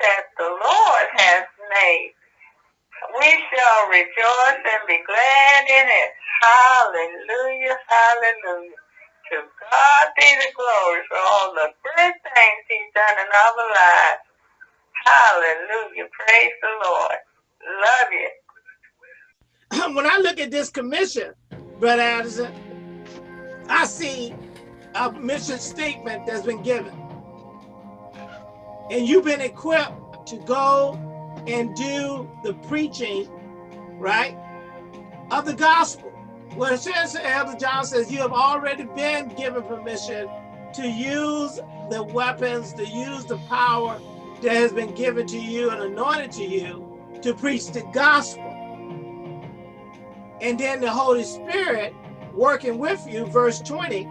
that the Lord has made. We shall rejoice and be glad in it. Hallelujah, hallelujah. To God be the glory for all the good things he's done in our lives. Hallelujah. Praise the Lord. Love you. when I look at this commission, Brother Addison, I see a mission statement that's been given. And you've been equipped to go and do the preaching, right, of the gospel. Well, it says, Elder John says, you have already been given permission to use the weapons, to use the power that has been given to you and anointed to you to preach the gospel. And then the Holy Spirit working with you, verse 20,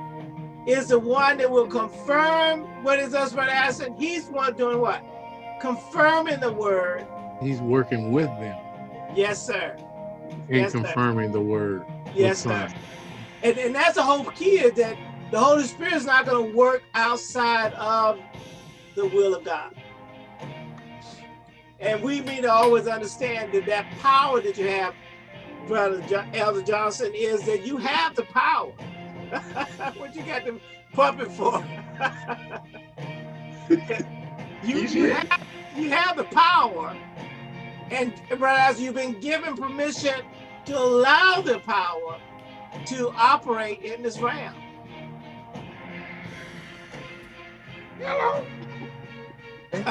is the one that will confirm what is us, Brother Addison. He's one doing what? Confirming the word. He's working with them. Yes, sir. And yes, confirming sir. the word. Yes, sir. And, and that's the whole key is that the Holy Spirit is not going to work outside of the will of God. And we need to always understand that that power that you have, Brother Elder Johnson, is that you have the power. what you got the puppet for? you, you, have, you have the power. And as you've been given permission to allow the power to operate in this realm. Hello. and,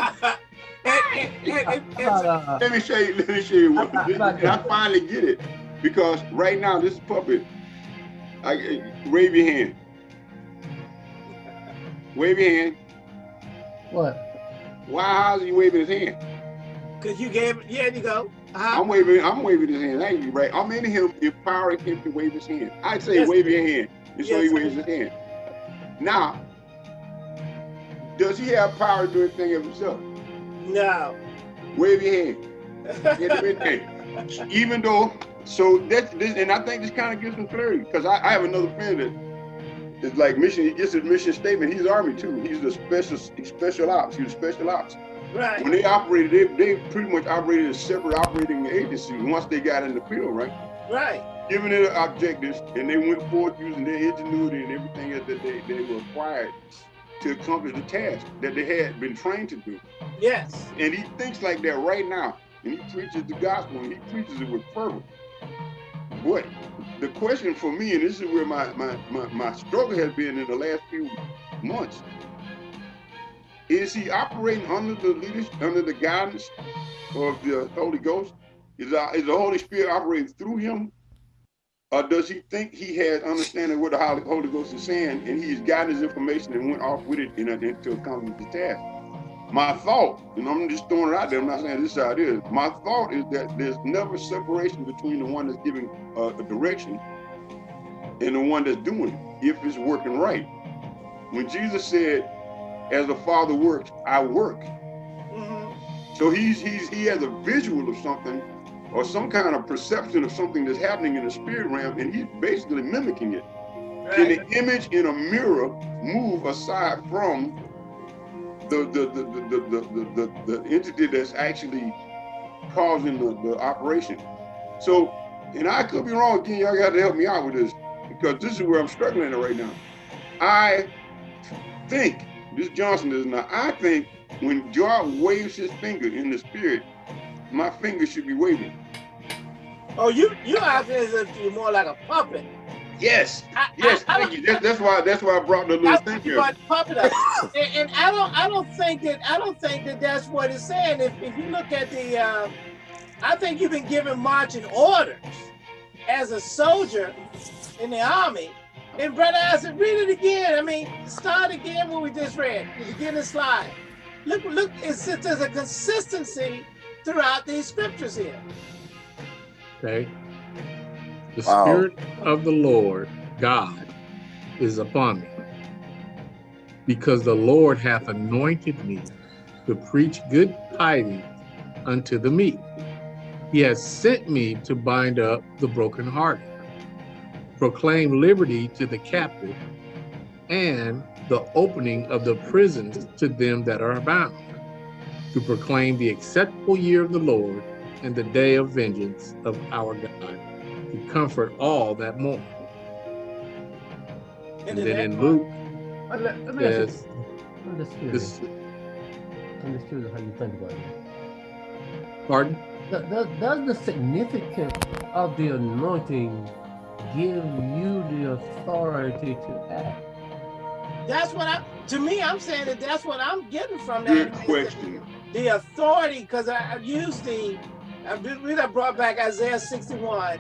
and, and, let me show you. Let me show you. What, I finally get it because right now this puppet I, wave your hand. Wave your hand. What? Why how's he waving his hand? Cause you gave it, yeah, you go. Uh -huh. I'm waving, I'm waving his hand. Thank you, right? I'm in him, empowering him to wave his hand. I say yes, wave your hand. And so yes, he waves his hand. Now, does he have power to do anything of himself? No. Wave your hand. Even though so that's this, and I think this kind of gives some clarity because I, I, have another friend that is like mission. He gets his mission statement. He's Army too. He's the special special ops. He's special ops. Right. When they operated, they, they pretty much operated as separate operating agencies once they got in the field, right? Right. Given their objectives, and they went forth using their ingenuity and everything that they, they were required to accomplish the task that they had been trained to do. Yes. And he thinks like that right now, and he preaches the gospel, and he preaches it with fervor what the question for me, and this is where my, my, my, my struggle has been in the last few months, is he operating under the leadership, under the guidance of the Holy Ghost? Is, uh, is the Holy Spirit operating through him? Or does he think he has understanding what the Holy Ghost is saying and he's got his information and went off with it in, in, to accomplish the task? My thought, and I'm just throwing it out there, I'm not saying this is how it is. My thought is that there's never separation between the one that's giving uh, a direction and the one that's doing it, if it's working right. When Jesus said, as the Father works, I work. Mm -hmm. So he's he's he has a visual of something or some kind of perception of something that's happening in the spirit realm, and he's basically mimicking it. Right. Can the image in a mirror move aside from the the the the the, the, entity that's actually causing the, the operation. So, and I could be wrong again, y'all got to help me out with this because this is where I'm struggling right now. I think, this Johnson is not, I think when God waves his finger in the spirit, my finger should be waving. Oh, you you acting as if you're more like a puppet. Yes, I, yes, I, thank I, you. That's, that's why that's why I brought the little thing here. Puppet up. and, and, I don't I don't think that I don't think that that's what it's saying. If if you look at the, uh, I think you've been given marching orders as a soldier in the army. And brother, I said, read it again. I mean, start again what we just read. The beginning slide. Look, look, it's, there's a consistency throughout these scriptures here. Okay. The wow. Spirit of the Lord God is upon me, because the Lord hath anointed me to preach good tidings unto the meek. He has sent me to bind up the brokenhearted, proclaim liberty to the captive, and the opening of the prisons to them that are bound, to proclaim the acceptable year of the Lord and the day of vengeance of our God, to comfort all that mourn. And, then in Luke, says, I'm just curious. I'm just how you think about it. Pardon? Does, does the significance of the anointing give you the authority to act? That's what I, to me, I'm saying that that's what I'm getting from that. Good question. The, the authority, because I, I used the, I really brought back Isaiah 61.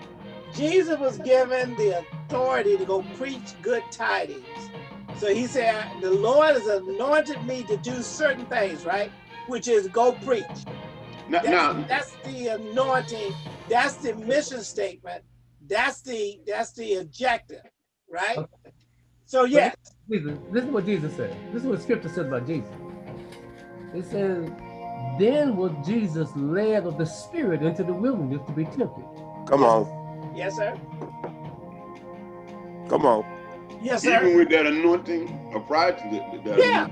Jesus was given the authority to go preach good tidings. So he said, the Lord has anointed me to do certain things, right? Which is go preach. Now, that's, now, that's the anointing. That's the mission statement. That's the that's the objective, right? Okay. So yes. Jesus, this is what Jesus said. This is what Scripture says about Jesus. It says, "Then was Jesus led of the Spirit into the wilderness to be tempted." Come on. Yes, sir. Come on. Yes, sir. Even with that anointing applied to the, the yeah,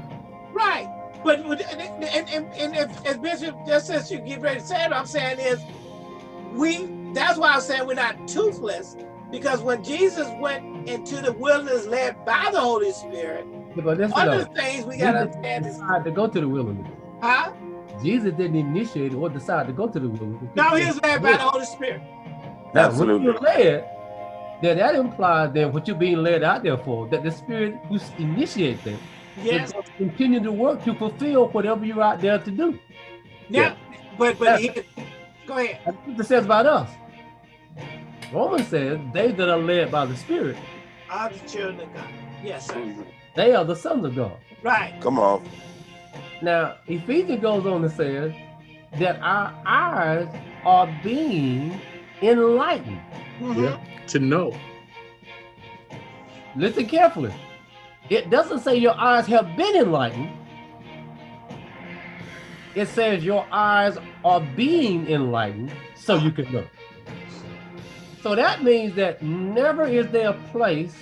right. But and, and, and, and if, as Bishop just says you get ready to say it, what I'm saying is we that's why I'm saying we're not toothless, because when Jesus went into the wilderness led by the Holy Spirit, yeah, but one of the things we gotta understand is to go to the wilderness. Huh? Jesus didn't initiate or decide to go to the wilderness. No, he was led by the Holy Spirit. Now, Absolutely. when you're led, then that implies then what you're being led out there for, that the Spirit who initiates them yes. continue to work to fulfill whatever you're out there to do. Now, yeah. but but he, go ahead. That's what it says about us. Romans says, they that are led by the Spirit are the children of God. Yes, sir. They are the sons of God. Right. Come on. Now, Ephesians goes on to say that our eyes are being enlightened. Mm -hmm. yeah. To know. Listen carefully. It doesn't say your eyes have been enlightened. It says your eyes are being enlightened so you can know. So that means that never is there a place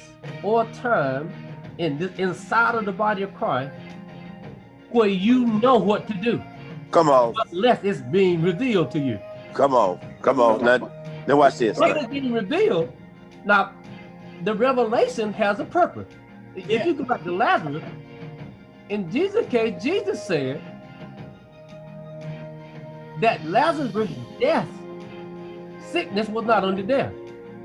or time in this inside of the body of Christ where you know what to do. Come on. Unless it's being revealed to you. Come on. Come on. Now, now watch this. When it's being revealed, now the revelation has a purpose. Yeah. If you go back to Lazarus, in Jesus' case, Jesus said that Lazarus' death sickness was not unto death.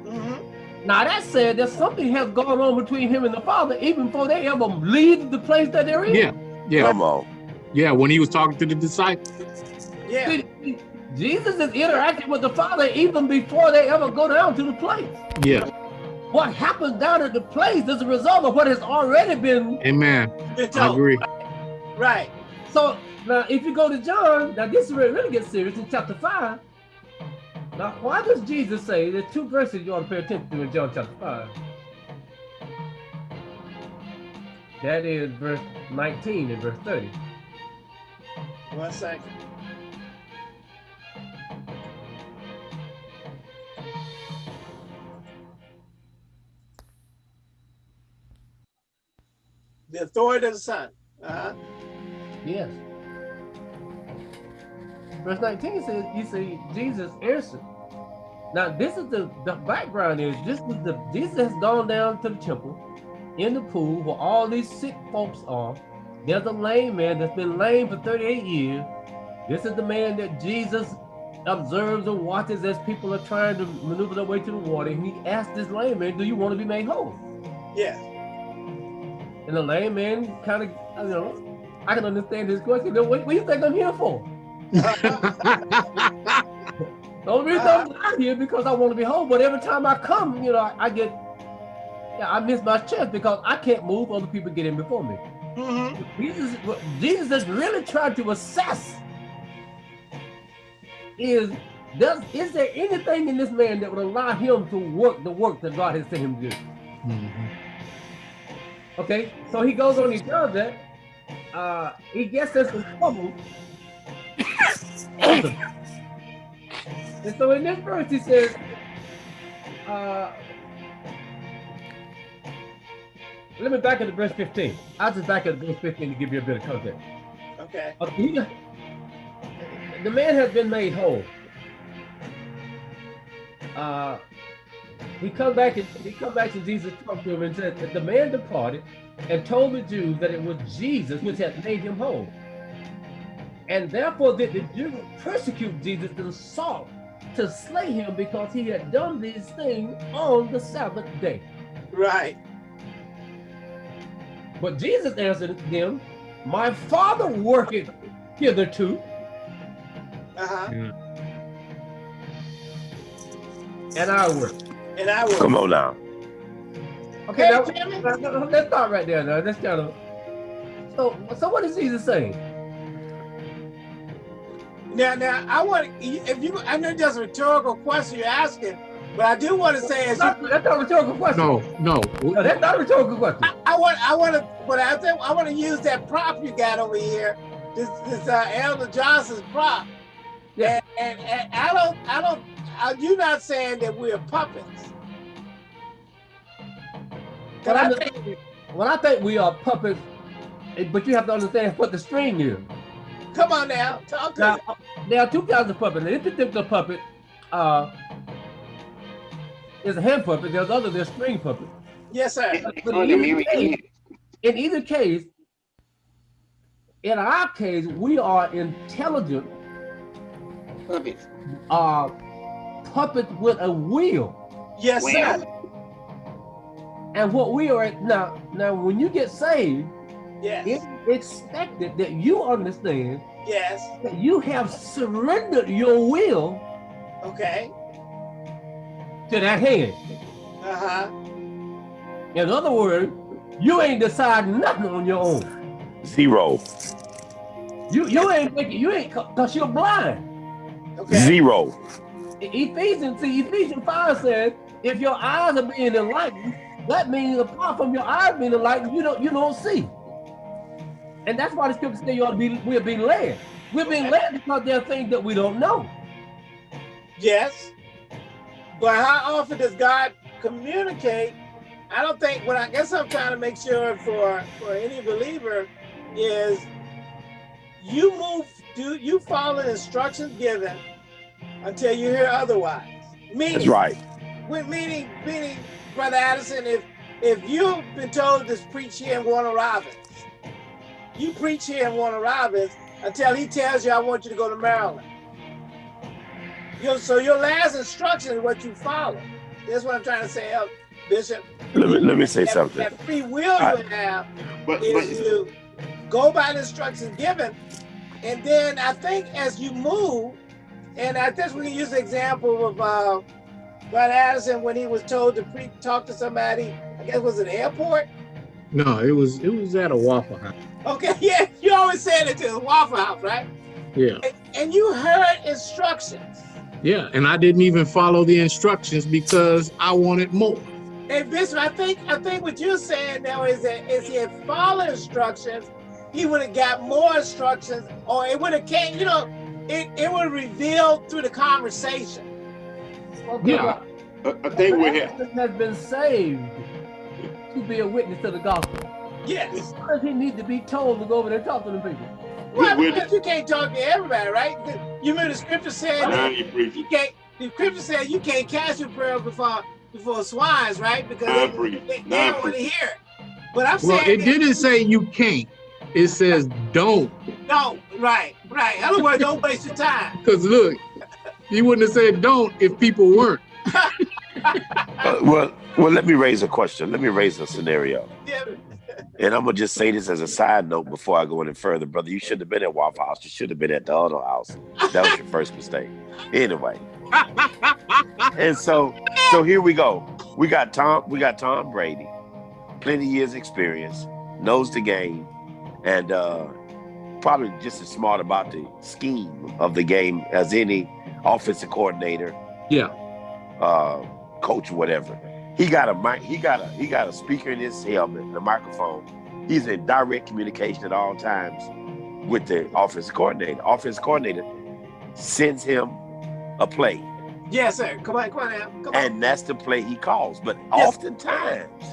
Mm -hmm. Now that said that something has gone on between him and the Father even before they ever leave the place that they're in. Yeah, yeah. Come on. Yeah, when he was talking to the disciples. Yeah. See, Jesus is interacting with the Father even before they ever go down to the place. Yeah. What happens down at the place is a result of what has already been. Amen. I agree. Right. So now, if you go to John, now this really gets serious in chapter five. Now, why does Jesus say there's two verses you ought to pay attention to in John chapter 5? That is verse 19 and verse 30. One second. The authority of the Son. Uh -huh. Yes. Verse 19 says, you see, Jesus answered. Now, this is the, the background is this is the Jesus has gone down to the temple in the pool where all these sick folks are. There's a lame man that's been lame for 38 years. This is the man that Jesus observes and watches as people are trying to maneuver their way to the water. And he asked this lame man, do you want to be made whole? Yes. And the layman kind of, you know, I can understand his question. What, what do you think I'm here for? the only reason I'm not here because I want to be home, but every time I come, you know, I, I get, yeah, I miss my chance because I can't move. Other people get in before me. Mm -hmm. Jesus, Jesus is really trying to assess is does is there anything in this man that would allow him to work the work that God has sent him to do? Mm -hmm. Okay, so he goes on, he does that. Uh, he gets us in trouble and so in this verse, he says, uh, let me back at the verse 15. I'll just back at the verse 15 to give you a bit of context. Okay. Uh, he, the man has been made whole. Uh, he come back and he come back to Jesus, talked to him, and said that the man departed and told the Jews that it was Jesus which had made him whole. And therefore did the Jews persecute Jesus and sought to slay him because he had done these things on the Sabbath day. Right. But Jesus answered them, My Father worketh hitherto. Uh-huh. Yeah. And I work. And I will. Come on now. Okay, Hey, now, Jimmy. now, now, let's start right there. Now, let's kind of. So, so what is Jesus saying? Now, now, I want if you. I know that's a rhetorical question you're asking, but I do want to say as That's you, not, that's not a rhetorical question. No, no. No, that's not a rhetorical question. I, I want, I want to, but I think I want to use that prop you got over here, this, this uh, Elder Johnson's prop. Yeah. And, and, and I don't, I don't. Are you not saying that we're puppets? When But I I, think, when I think we are puppets, eh, but you have to understand what the string is. come on now, talk to Now, me. there are two kinds of puppets. This particular puppet uh, is a hand puppet. There's other, there's string puppet. Yes, sir. But in either, case, in either case, in our case, we are intelligent Puppets. uh, puppets with a wheel. Yes, sir. And what we are now, now when you get saved, Yes. it's expected that you understand Yes. that you have surrendered your will Okay. to that hand. Uh huh. In other words, you ain't deciding nothing on your own. Zero. You you ain't making you ain't cause you're blind. Okay. Zero. Ephesians, see, Ephesians 5 says, if your eyes are being enlightened, that means apart from your eyes being enlightened, you don't you don't see. And that's why the scripture says you ought to be we're being led. We're being led because there are things that we don't know. Yes. But how often does God communicate? I don't think what I guess I'm trying to make sure for for any believer is you move do you follow the instructions given until you hear otherwise. Meaning That's right. with meaning meaning brother Addison if if you've been told to preach here in Warner Robins, you preach here in Warner Robins until he tells you I want you to go to Maryland. Your, so your last instruction is what you follow. That's what I'm trying to say, uh, Bishop. Let me let me say That- something. That free will I- you have But, is but to go by the instructions given, and then I think as you move, and I guess we can use the example of uh, Brother Addison when he was told to pre- talk to somebody. I guess it was an airport. No, it was it was at a Waffle House. Okay, yeah, you always said it to the Waffle House, right? Yeah, And, and you heard instructions. yeah, and I didn't even follow the instructions because I wanted more. And Bishop, I think I think what you're saying now is that if he had followed instructions, he would have got more instructions, or it would have came, you know, it, it would have revealed through the conversation. Okay, Yeah. well, I, I think we have. Has been saved to be a witness to the gospel. Yes. Why does he need to be told to go over there and talk to the people? Well, we- because you can't talk to everybody, right? You remember the scripture said Now you you can't. The scripture said you can't cast your prayer before before swines, right? Because Now they, they, they Now don't want to hear it. But I'm Well, saying it didn't say you can't. It says don't. No, right, right. In other words, don't waste your time. Because look, he wouldn't have said don't if people weren't. Uh, well, well, let me raise a question. Let me raise a scenario. Yeah. And I'm gonna just say this as a side note before I go any further, brother. You shouldn't have been at Waffle House. You should have been at the other house. That was your first mistake. Anyway. And so, so here we go. We got Tom. We got Tom Brady, plenty years experience, knows the game, and uh, probably just as smart about the scheme of the game as any offensive coordinator Yeah. uh, coach, whatever. He got a mic. He got a he got a speaker in his helmet, and a microphone. He's in direct communication at all times with the offensive coordinator. Offensive coordinator sends him a play, Yes, sir. Come on, come on now. Come on. and that's the play he calls. But Yes. oftentimes,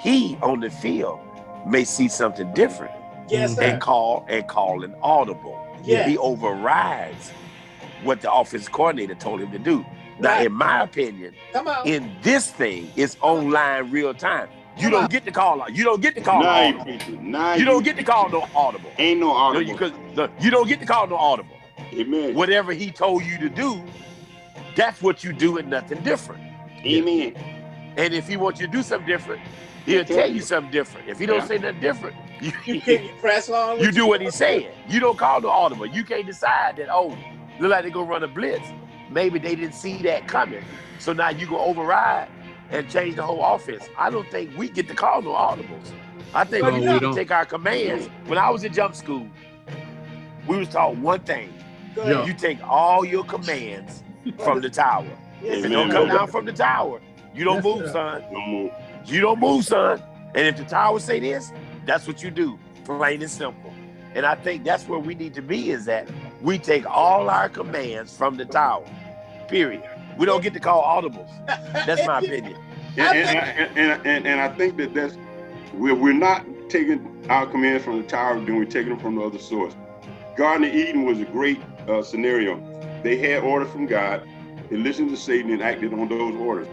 he on the field may see something different Yes, sir. and call and call an audible. Yeah. He overrides what the offense coordinator told him to do. Now, Right. in my opinion, Come on. in this thing, it's online real time. You Come don't on. get to call. You don't get to call Now you audible. preaching. You don't get to call no audible. Ain't no No, audible. you, 'cause you don't get to call no audible. Amen. Whatever he told you to do, that's what you do and nothing different. Amen. And if he wants you to do something different, he'll tell you something different. If he don't Yeah. say nothing different, you, You, can, you press on. you with do what he's saying. You don't call the audible. You can't decide that, oh, look like they're gonna run a blitz. Maybe they didn't see that coming. So now you go override and change the whole offense. I don't think we get to call no audibles. I think No, we we need to don't. take our commands. When I was in jump school, we was taught one thing. Yeah. You take all your commands from the tower. Yes, If sir. it don't come down from the tower, you don't Yes, move, sir. son. No more. You don't move, son. And if the tower say this, that's what you do. Plain and simple. And I think that's where we need to be is that we take all our commands from the tower. Period. We don't get to call audibles. That's my opinion. And, and, and, and, and, I think that that's we're, we're not taking our commands from the tower, then we're taking them from the other source. Garden of Eden was a great uh, scenario. They had orders from God. They listened to Satan and acted on those orders.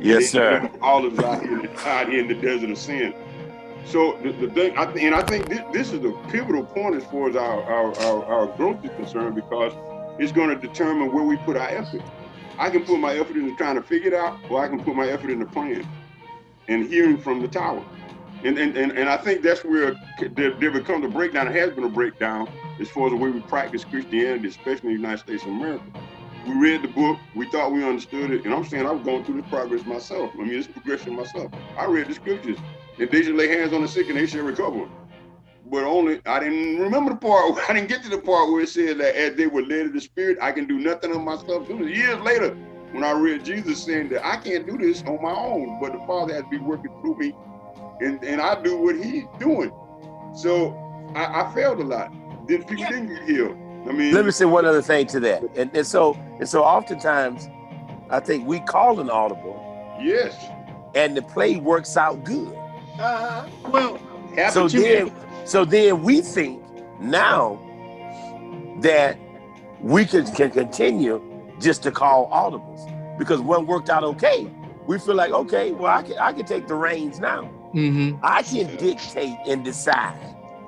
Yes, They sir. All of out here, in the- out here in the desert of sin. So the, the thing, I, th- and I think this, this is a pivotal point as far as our, our, our, our growth is concerned because it's going to determine where we put our effort. I can put my effort into trying to figure it out, or I can put my effort into praying and hearing from the tower. And and, and, and I think that's where there, there becomes a breakdown. It has been a breakdown as far as the way we practice Christianity, especially in the United States of America. We read the book, we thought we understood it, and I'm saying I've going through this progress myself. I mean, it's progression myself. I read the scriptures, and they should lay hands on the sick and they shall recover. But only I didn't remember the part. I didn't get to the part where it said that as they were led of the Spirit, I can do nothing of myself. It was years later when I read Jesus saying that I can't do this on my own, but the Father has to be working through me, and and I do what He's doing. So I, I failed a lot. Then people Yeah. didn't get healed. I mean, Let me say one other thing to that. And, and so and so oftentimes I think we call an audible yes. and the play works out good. Uh-huh. Well, So then, so then we think now that we can, can continue just to call audibles because one worked out okay. We feel like okay, well I can I can take the reins now. hmm I can dictate and decide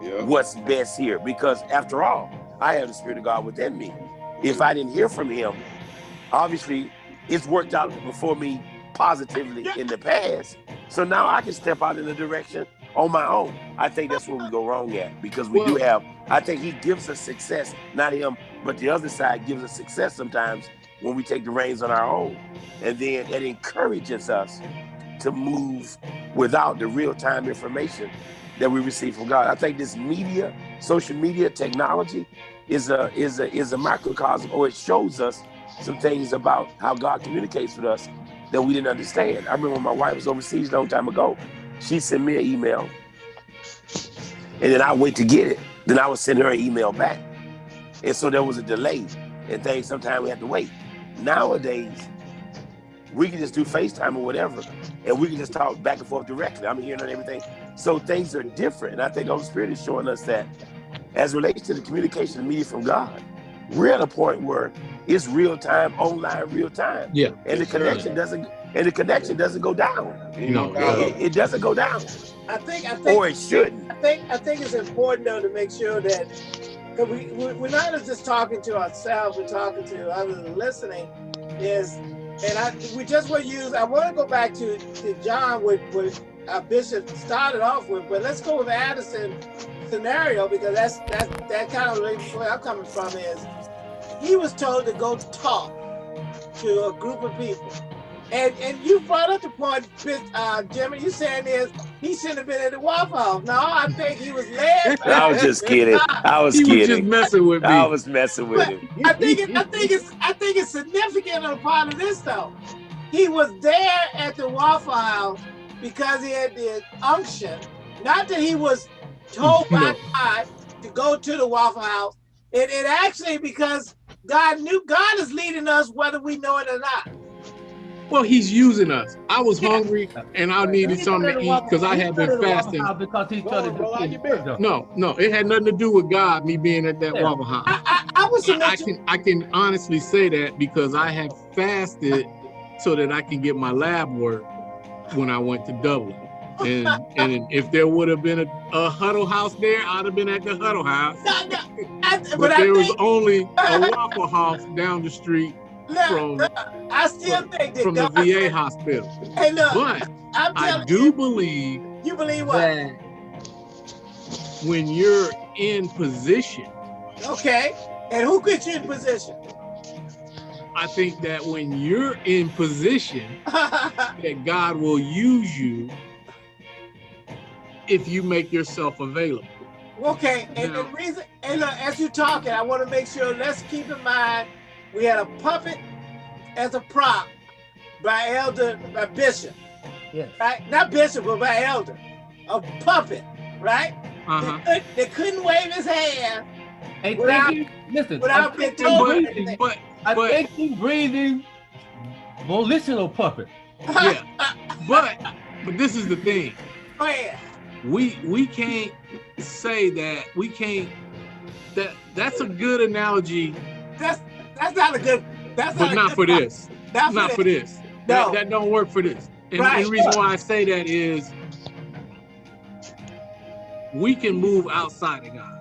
yeah. what's best here because after all, I have the spirit of God within me. If I didn't hear from Him, obviously it's worked out before me positively in the past. So now I can step out in the direction on my own. I think that's where we go wrong at because we do have. I think He gives us success, not Him, but the other side gives us success sometimes when we take the reins on our own, and then it encourages us to move without the real time information that we receive from God. I think this media, social media technology is a is a is a microcosm or it shows us some things about how God communicates with us that we didn't understand. I remember my wife was overseas a long time ago, she sent me an email and then I wait to get it. Then I would send her an email back. And so there was a delay and things sometimes we had to wait. Nowadays, we can just do FaceTime or whatever, and we can just talk back and forth directly. I'm hearing everything. So things are different. And I think the Holy Spirit is showing us that as relates to the communication and media from God, we're at a point where it's real time, online, real time. Yeah. And the Yes, sir. connection doesn't and the connection doesn't go down. Ain't No, doubt. It, it doesn't go down. I think I think Or it shouldn't. I think I think it's important though to make sure that because we we- we're not just talking to ourselves, we're talking to others and listening. Is and I we just want to use. I want to go back to, to John with with our bishop started off with, but let's go with Addison scenario because that's that's that kind of where I'm coming from is he was told to go talk to a group of people. And and you brought up the point, uh, Jimmy. You saying is he shouldn't have been at the Waffle House. No, I think he was led. I was just kidding. I was He was just messing with me. I was messing with him. I think it, I think it's I think it's significant on part of this though. He was there at the Waffle House because he had the unction. Not that he was told by God to go to the Waffle House. It, it actually because God knew God is leading us whether we know it or not. Well, he's using us. I was hungry and I needed something to eat because I had been fasting. Because he's Bro, trying bro, how you been? to No, no, it had nothing to do with God, me being at that Yeah. Waffle House. I, I, I was I, I can I can honestly say that because I have fasted so that I can get my lab work when I went to Dublin. And and if there would have been a, a huddle house there, I'd have been at the huddle house. No, no, I, But, but I there was think, only a Waffle House down the street look, from look, I still think that from the God, VA hospital. Hey, look, But I'm I do you, believe you believe what? that when you're in position, Okay, and who put you in position? I think that when you're in position, that God will use you if you make yourself available. okay, and the reason, and look, as you're talking, I want to make sure. Let's keep in mind, we had a puppet as a prop by Elder by Bishop, Yes. right? Not Bishop, but by Elder, a puppet, right? Uh-huh. They, could, they couldn't wave his hand Hey, Without- thinking, listen, without I'm being told breathing, anything. But I'm but- thinking breathing, volitional puppet. yeah, but but this is the thing. Go ahead. We we can't say that we can't that that's a good analogy, That's that's not a good. That's but not, not good for this. Not, Not for this. this. No. That, that don't work for this. And, Right. the reason why I say that is we can move outside of God.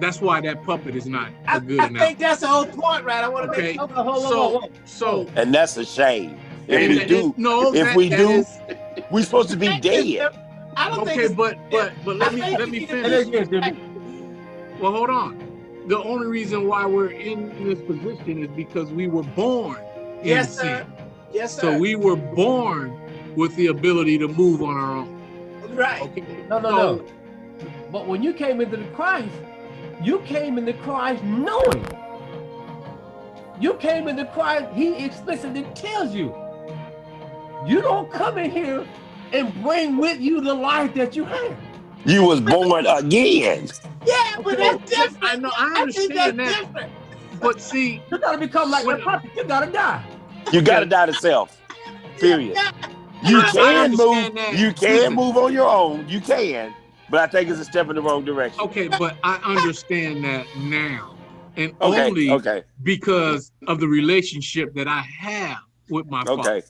That's why that puppet is not I, a good I analogy. think that's the whole point, right? I want to Okay. make. Hold on, hold So hold on. so And that's a shame. If and we that- do, no, if that- we that do, is- we're supposed to be dead. I don't think okay, it's, but but but let I me let me need to Say finish. that again, Jimmy. Well, hold on. The only reason why we're in this position is because we were born in yes, sin. sir. Yes, sir. So we were born with the ability to move on our own. right. Okay. No, no, So- no. But when you came into the Christ, you came into Christ knowing. You came into Christ, he explicitly tells you. You don't come in here and bring with you the life that you have. You was born again. Yeah, but Okay, that's different. I know, I I think that's understand that. different. But see, You gotta become like When- that puppet. You gotta die. You gotta die to self. Period. You can move. that. You can Listen. move on your own. You can, but I think it's a step in the wrong direction. okay, but I understand that now. And Okay. only Okay. because of the relationship that I have with my father.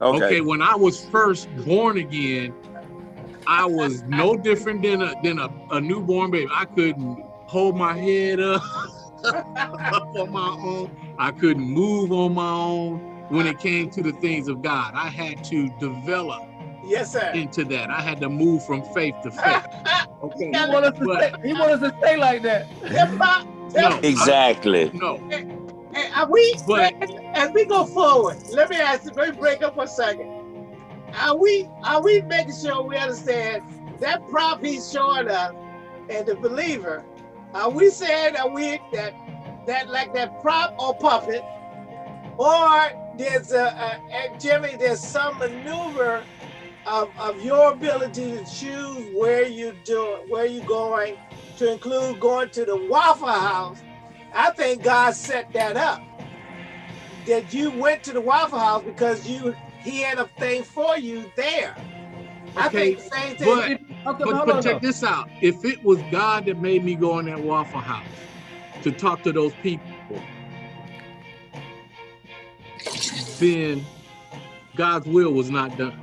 Okay. Okay. Okay, when I was first born again, I was no different than a than a, a newborn baby. I couldn't hold my head up, up on my own. I couldn't move on my own when it came to the things of God. I had to develop Yes, sir. into that. I had to move from faith to faith. Okay. He want us to But- stay, he want us to stay like that. No, Exactly. no. Are we, But- as we go forward, let me ask you, let me break up for a second. Are we are we making sure we understand that prop he's showing us and the believer? Are we saying that we that that like that prop or puppet, or there's a, a Jimmy, there's some maneuver of, of your ability to choose where you do where you're going to include going to the Waffle House I think God set that up. That you went to the Waffle House because you he had a thing for you there. I Okay, think the same thing. but- Okay, But, but check this out. If it was God that made me go in that Waffle House to talk to those people, then God's will was not done.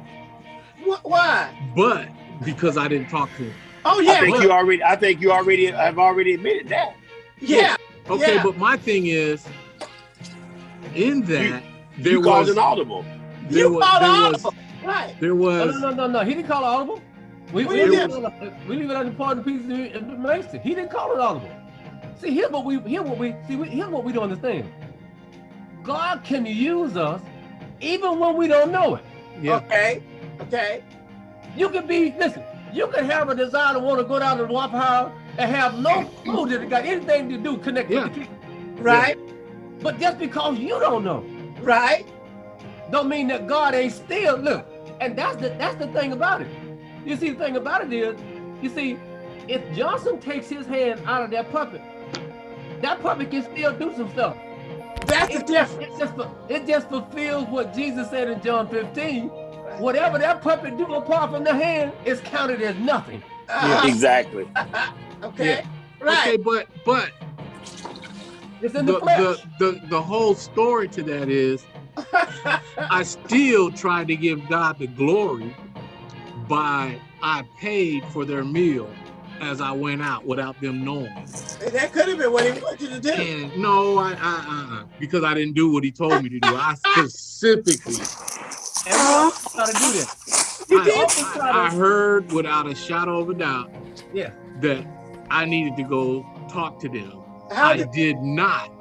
Wh- why? But because I didn't talk to him. Oh yeah. I think but- you already. I think you already have already admitted that. yeah. Okay, Yeah. but my thing is, in that there you called was an audible. there you was called there audible. was Right. there was no, no, no, no. He didn't call it audible. We, What we, do you leave it on- we leave it on the part of the piece of information. He didn't call it audible. See, here's what we here's what we see. We, here's what we don't understand. God can use us even when we don't know it. yeah. Okay. Okay. You can be listen. You can have a desire to want to go down to the Waffle House and have no clue that it got anything to do connect Yeah. with the. Right. But just because you don't know, Right. don't mean that God ain't still look. And that's the that's the thing about it. You see, the thing about it is, you see, if Johnson takes his hand out of that puppet, that puppet can still do some stuff. That's the difference. it just it just fulfills what Jesus said in John 15. Whatever that puppet do apart from the hand is counted as nothing. Uh, Exactly. okay. Okay, Right. but but It's in the, the flesh. the the the whole story to that is I still tried to give God the glory by I paid for their meal as I went out without them knowing. that could have been what he wanted you to do. And no, I, I, uh, because I didn't do what he told me to do. I specifically, And we also try to do this. I. I- I heard without a shadow of a doubt Yeah. that I needed to go talk to them. How I did, did not.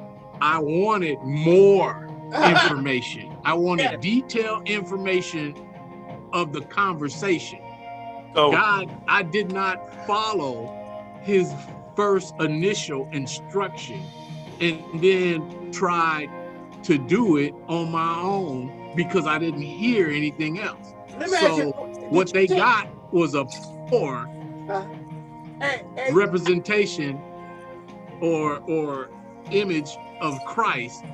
I wanted more information. I wanted Yeah. detailed information of the conversation. So God, I did not follow his first initial instruction and then tried to do it on my own because I didn't hear anything else. let you, So what they you got was a poor uh, Hey, hey, representation or or image of Christ.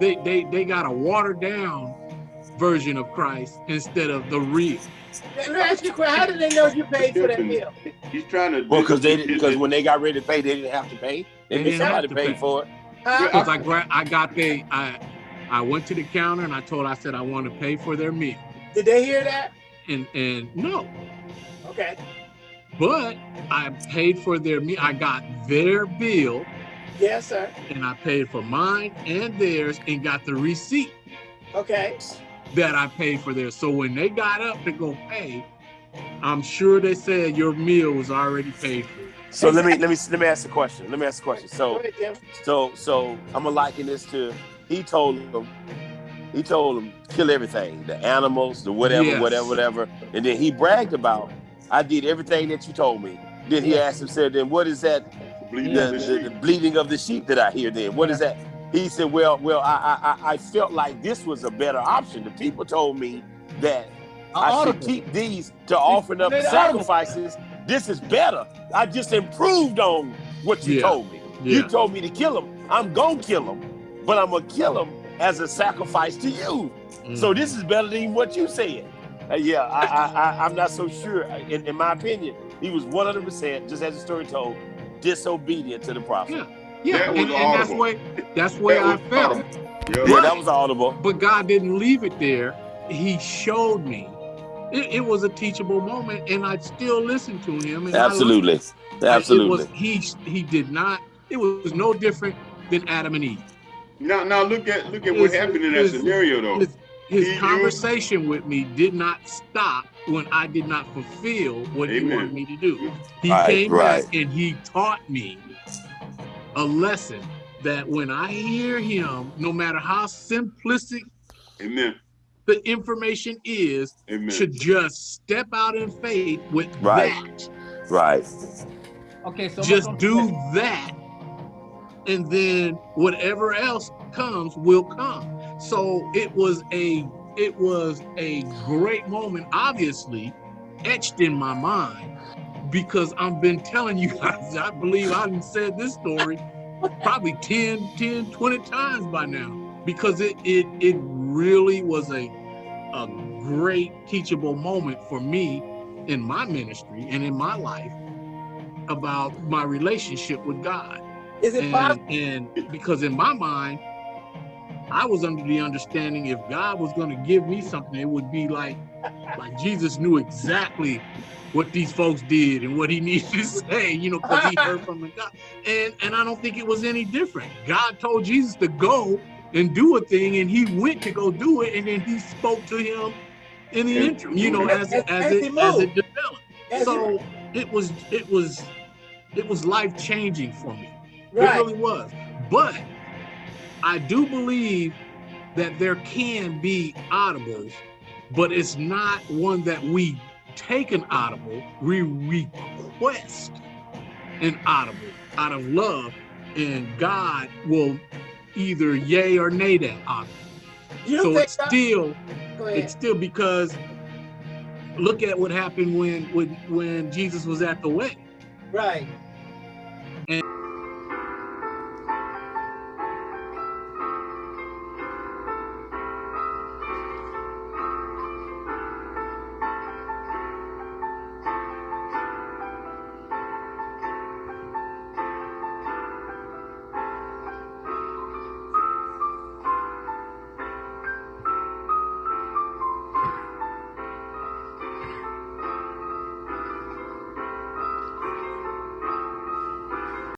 They they they got a watered down version of Christ instead of the real. let me ask you a question. How did they know you paid for that meal? He's trying to. well, because they because when they got ready to pay, they didn't have to pay. They They didn't have somebody to pay pay. for it. Huh? Because I gra- I got they I I went to the counter and I told I said I want to pay for their meal. Did they hear that? And and no, Okay. but I paid for their meal. I got their bill Yes, sir. and I paid for mine and theirs and got the receipt Okay. that I paid for theirs. So when they got up to go pay, I'm sure they said your meal was already paid for. So let me let me let me ask a question. Let me ask a question. So ahead, so so I'm gonna liken this to he told them he told them kill everything, the animals, the whatever, Yes. whatever, whatever, and then he bragged about I did everything that you told me. Then he asked him, said, then what is that Bleeding the, of the the, sheep. the bleeding of the sheep that I hear then. What is that? He said, Well, well, I, I I- I felt like this was a better option. The people told me that I should Audible. keep these to offering up sacrifices. This is better. I just improved on what you Yeah. told me. You told me to kill them. I'm gonna kill him, but I'm gonna kill him as a sacrifice to you. Mm. So this is better than what you said. Uh, yeah, I, I, I, I'm not so sure. In, in my opinion, he was 100%, just as the story told, disobedient to the prophet. Yeah. Yeah, That and, and that's audible. way that's where I That was felt. audible. Yeah, Yeah. that was audible. But God didn't leave it there. He showed me. It, it was a teachable moment, and I still listened to him. And I Absolutely. It Absolutely. was he he did not. It was no different than Adam and Eve. Now, now look at look at what happened in that his- scenario, though. His, his He used- conversation with me did not stop when I did not fulfill what he wanted me to do. He Right, came right. back and he taught me a lesson that when I hear him, no matter how simplistic Amen. the information is, Amen. should just step out in faith with Right. that. Right. Okay, so just do that, and then whatever else comes will come. So it was a it was a great moment, obviously etched in my mind because I've been telling you guys, I believe I've said this story probably 10, 10, 20 times by now because it it it really was a a great teachable moment for me in my ministry and in my life about my relationship with God. Is it And, possible? and because in my mind, I was under the understanding if God was going to give me something, it would be like like Jesus knew exactly what these folks did and what he needed to say, you know, because he heard from the God. And and I don't think it was any different. God told Jesus to go and do a thing, and he went to go do it, and then he spoke to him in the interim, you know, as it, as As it as it developed. As So it was it was it was life changing for me. It really was. But I do believe that there can be audibles, but it's not one that we take an audible, we request an audible out of love, and God will either yay or nay that audible. You So it's still it's still because look at what happened when when when Jesus was at the wedding. Right.